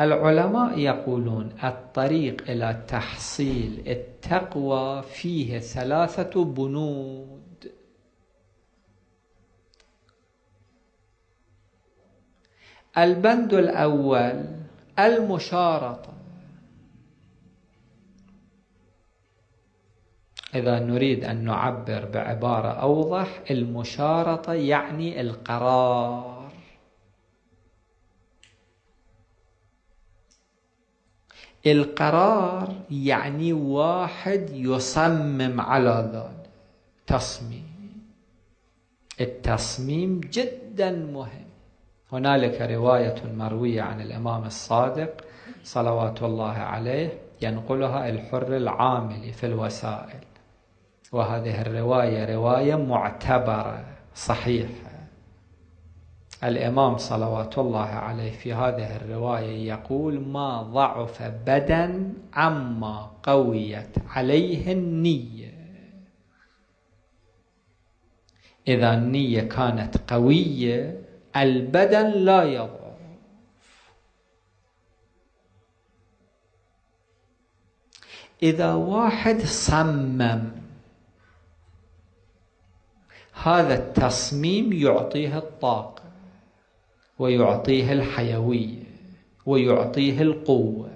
العلماء يقولون الطريق إلى تحصيل التقوى فيه ثلاثة بنود. البند الأول المشارطة. إذا نريد أن نعبر بعبارة أوضح المشارطة يعني القرار. القرار يعني واحد يصمم على ذلك. تصميم. التصميم جدا مهم. هنالك رواية مروية عن الإمام الصادق صلوات الله عليه ينقلها الحر العاملي في الوسائل. وهذه الرواية رواية معتبرة صحيحة. الإمام صلوات الله عليه في هذه الرواية يقول ما ضعف بدن عما قويت عليه النية. إذا النية كانت قوية البدن لا يضعف. إذا واحد صمم هذا التصميم يعطيه الطاقة. ويعطيه الحيوية ويعطيه القوة.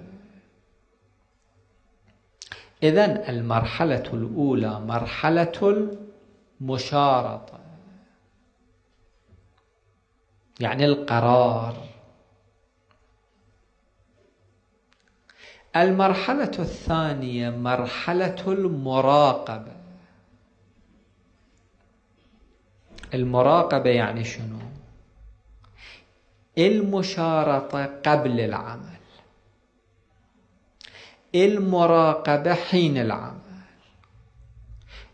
إذا المرحلة الأولى مرحلة المشارطة يعني القرار. المرحلة الثانية مرحلة المراقبة. المراقبة يعني شنو؟ المشارطة قبل العمل. المراقبة حين العمل.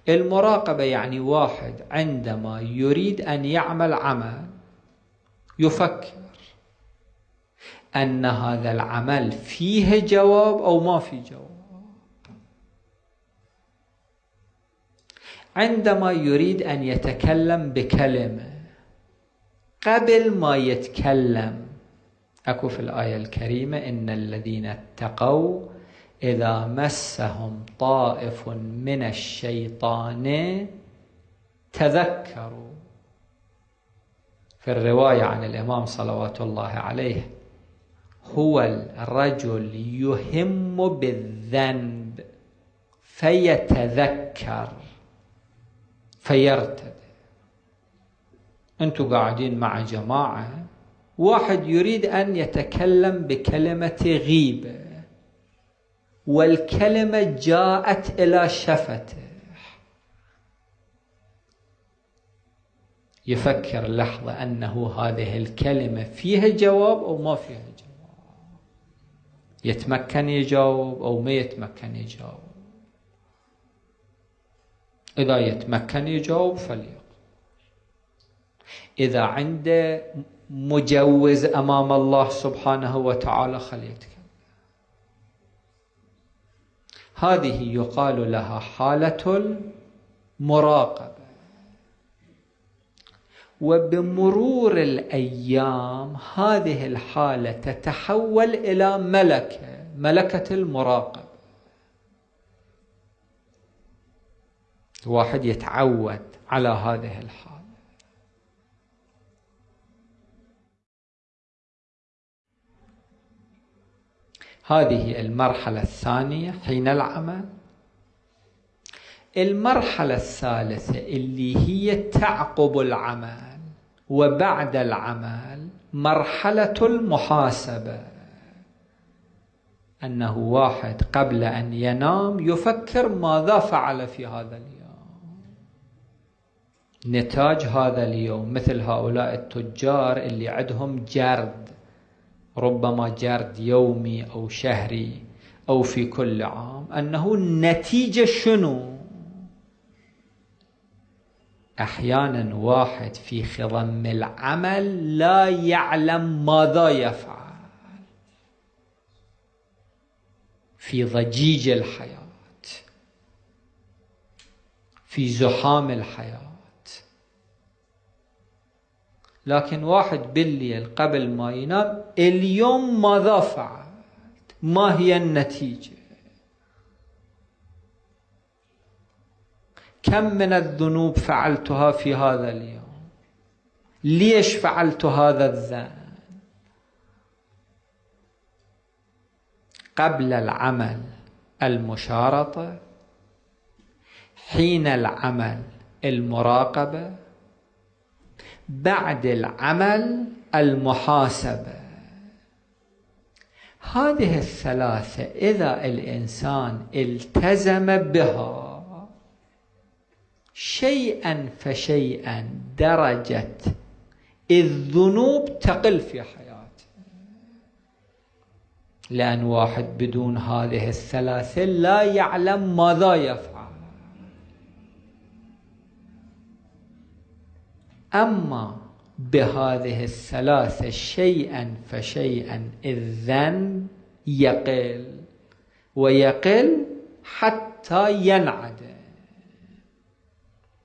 المراقبة يعني واحد عندما يريد أن يعمل عمل يفكر أن هذا العمل فيه جواب أو ما في جواب. عندما يريد أن يتكلم بكلمة قبل ما يتكلم أكو في الآية الكريمة إن الذين اتقوا إذا مسهم طائف من الشيطان تذكروا. في الرواية عن الإمام صلوات الله عليه هو الرجل يهم بالذنب فيتذكر فيرتد. أنتم قاعدين مع جماعة. واحد يريد أن يتكلم بكلمة غيبة. والكلمة جاءت إلى شفته. يفكر لحظة أنه هذه الكلمة فيها جواب أو ما فيها جواب. يتمكن يجاوب أو ما يتمكن يجاوب. إذا يتمكن يجاوب فليقل. إذا عنده مجوز أمام الله سبحانه وتعالى خليتك هذه يقال لها حالة المراقبة. وبمرور الأيام هذه الحالة تتحول إلى ملكة ملكة المراقبة. واحد يتعود على هذه الحالة. هذه المرحلة الثانية حين العمل. المرحلة الثالثة اللي هي تعقب العمل وبعد العمل مرحلة المحاسبة. أنه واحد قبل أن ينام يفكر ماذا فعل في هذا اليوم. نتاج هذا اليوم مثل هؤلاء التجار اللي عندهم جرد. ربما جرد يومي أو شهري أو في كل عام. أنه النتيجة شنو؟ أحيانا واحد في خضم العمل لا يعلم ماذا يفعل. في ضجيج الحياة في زحام الحياة لكن واحد بالليل قبل ما ينام اليوم ماذا فعلت ما هي النتيجة؟ كم من الذنوب فعلتها في هذا اليوم؟ ليش فعلت هذا الذنب؟ قبل العمل المشارطة حين العمل المراقبة بعد العمل المحاسبة. هذه الثلاثة إذا الإنسان التزم بها شيئا فشيئا درجة الذنوب تقل في حياته. لأن واحد بدون هذه الثلاثة لا يعلم ماذا يفعل. أما بهذه الثلاثة شيئا فشيئا الذنب يقل ويقل حتى ينعدم